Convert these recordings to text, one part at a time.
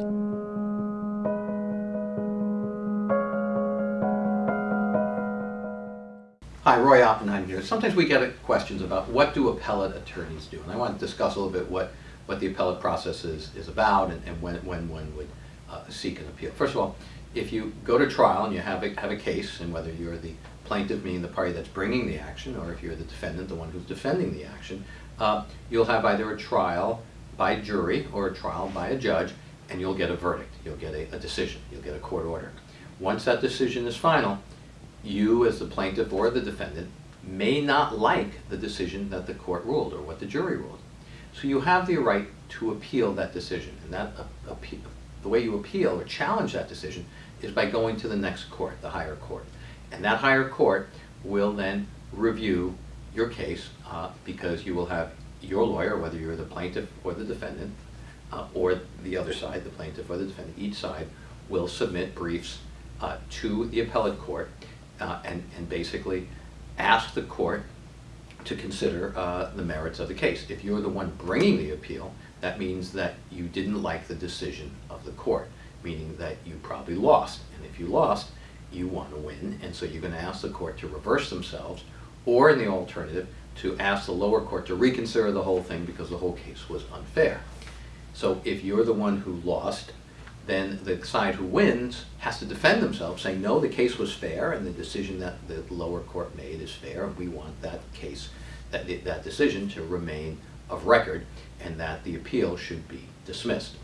Hi, Roy Oppenheim here. Sometimes we get questions about what do appellate attorneys do? And I want to discuss a little bit what, what the appellate process is, is about and, and when, when one would uh, seek an appeal. First of all, if you go to trial and you have a, have a case, and whether you're the plaintiff, meaning the party that's bringing the action, or if you're the defendant, the one who's defending the action, uh, you'll have either a trial by jury or a trial by a judge, and you'll get a verdict. You'll get a, a decision. You'll get a court order. Once that decision is final, you as the plaintiff or the defendant may not like the decision that the court ruled or what the jury ruled. So you have the right to appeal that decision. And that appeal, the way you appeal or challenge that decision is by going to the next court, the higher court. And that higher court will then review your case uh, because you will have your lawyer, whether you're the plaintiff or the defendant, uh, or the other side, the plaintiff or the defendant, each side will submit briefs uh, to the appellate court uh, and, and basically ask the court to consider uh, the merits of the case. If you're the one bringing the appeal, that means that you didn't like the decision of the court, meaning that you probably lost. And if you lost, you want to win, and so you're going to ask the court to reverse themselves, or in the alternative, to ask the lower court to reconsider the whole thing because the whole case was unfair. So if you're the one who lost, then the side who wins has to defend themselves, saying, no, the case was fair, and the decision that the lower court made is fair, and we want that case, that, that decision to remain of record, and that the appeal should be dismissed.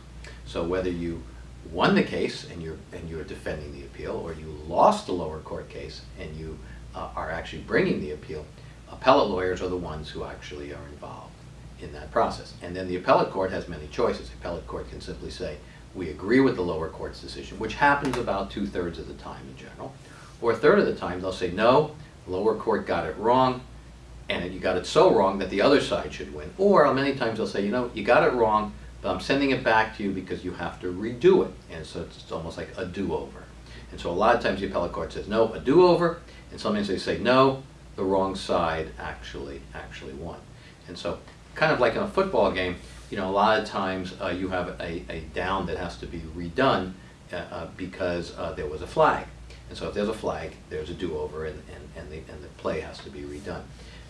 So whether you won the case and you're, and you're defending the appeal, or you lost the lower court case and you uh, are actually bringing the appeal, appellate lawyers are the ones who actually are involved in that process. And then the appellate court has many choices. The appellate court can simply say, we agree with the lower court's decision, which happens about two-thirds of the time in general. Or a third of the time, they'll say, no, lower court got it wrong, and you got it so wrong that the other side should win. Or many times they'll say, you know, you got it wrong, but I'm sending it back to you because you have to redo it. And so it's almost like a do-over. And so a lot of times the appellate court says, no, a do-over, and sometimes they say, no, the wrong side actually, actually won. And so kind of like in a football game, you know, a lot of times uh, you have a, a down that has to be redone uh, uh, because uh, there was a flag. And so if there's a flag, there's a do-over and, and, and, the, and the play has to be redone.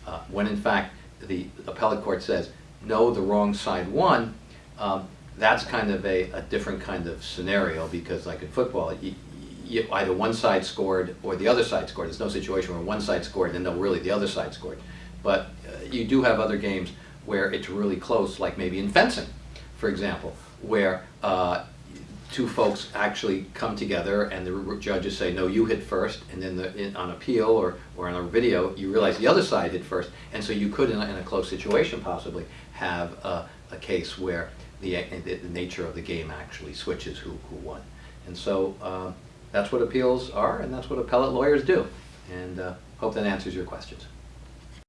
Uh, when in fact the appellate court says, no, the wrong side won, um, that's kind of a, a different kind of scenario because like in football, you, you, either one side scored or the other side scored. There's no situation where one side scored and no, really the other side scored. But uh, you do have other games where it's really close, like maybe in fencing, for example, where uh, two folks actually come together and the judges say, no, you hit first, and then the, in, on appeal or, or on a video, you realize the other side hit first, and so you could, in a, in a close situation possibly, have a, a case where the, the, the, nature of the game actually switches who, who won. And so uh, that's what appeals are, and that's what appellate lawyers do. And uh, hope that answers your questions.